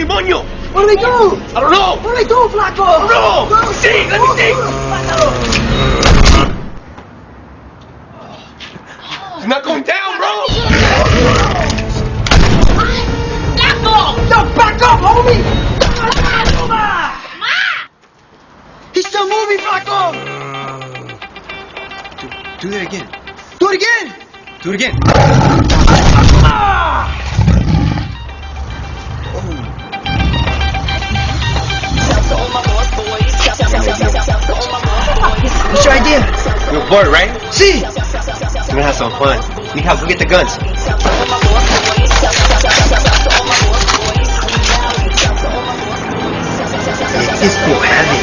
demonyo! What do we do? I don't know! What do we do, Flaco? No! Let me see! Let me see! It's not going down, bro! Flaco! No, back up, homie! He's still moving, Flaco! Do that again. Do it again! Do it again. What's You're right? See! We're gonna have some fun. Need help, go get the guns. It's so heavy.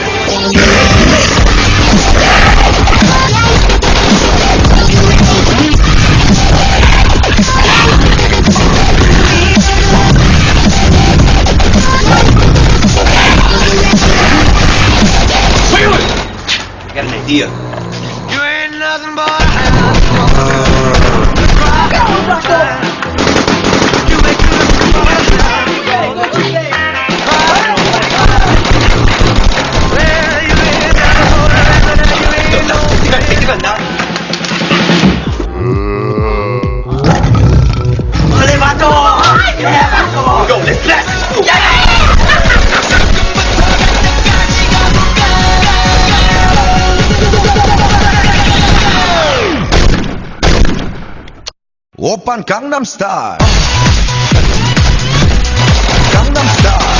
Wait, wait! I got an idea. Nothing but Take the gun, now. Go, let's blast! 오빤 강남스타일 강남스타일